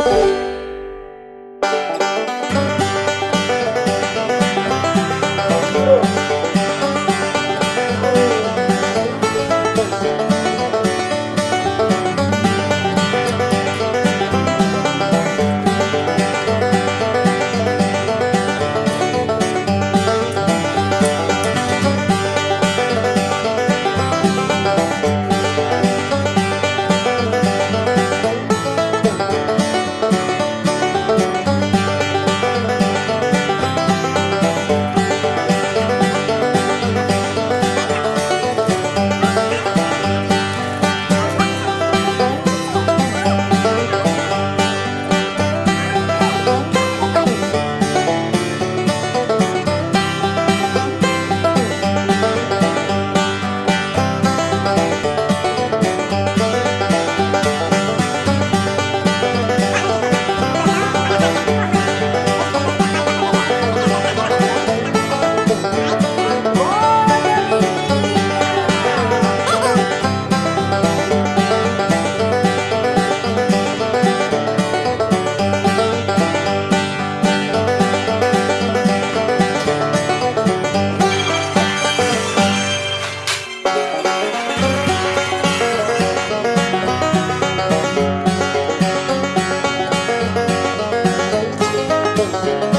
Música Thank you.